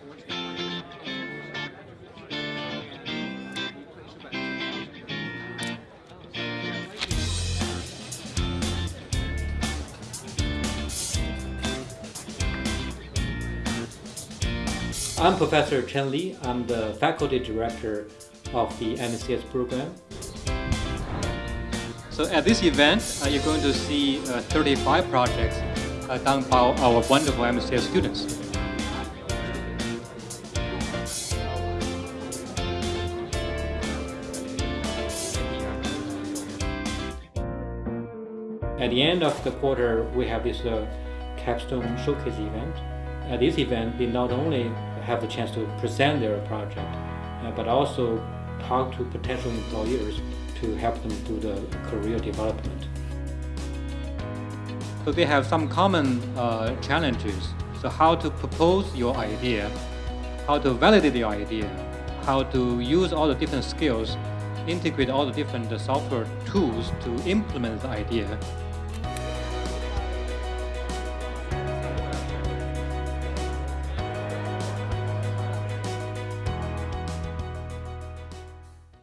I'm Professor Chen Li. I'm the faculty director of the MCS program. So at this event, uh, you're going to see uh, 35 projects uh, done by our wonderful MCS students. At the end of the quarter, we have this uh, capstone showcase event. At this event, they not only have the chance to present their project, uh, but also talk to potential employers to help them do the career development. So they have some common uh, challenges. So how to propose your idea, how to validate your idea, how to use all the different skills, integrate all the different software tools to implement the idea,